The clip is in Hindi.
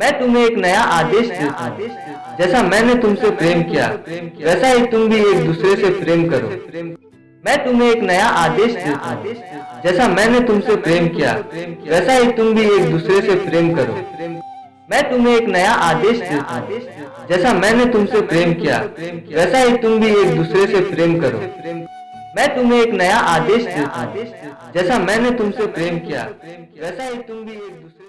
मैं तुम्हें एक नया आदेश देता हूँ। जैसा मैंने तुमसे प्रेम किया वैसा ही तुम भी एक दूसरे से प्रेम करो। मैं तुम्हें एक नया आदेश देता हूँ। जैसा मैंने तुमसे प्रेम किया वैसा ही तुम भी एक दूसरे से प्रेम करो। मैं तुम्हें एक नया आदेश देता हूँ। जैसा मैंने तुमसे प्रेम किया वैसा ही तुम भी एक दूसरे से प्रेम करो। मैं तुम्हें एक नया आदेश देता हूँ। जैसा मैंने तुमसे प्रेम किया वैसा ही तुम भी एक दूसरे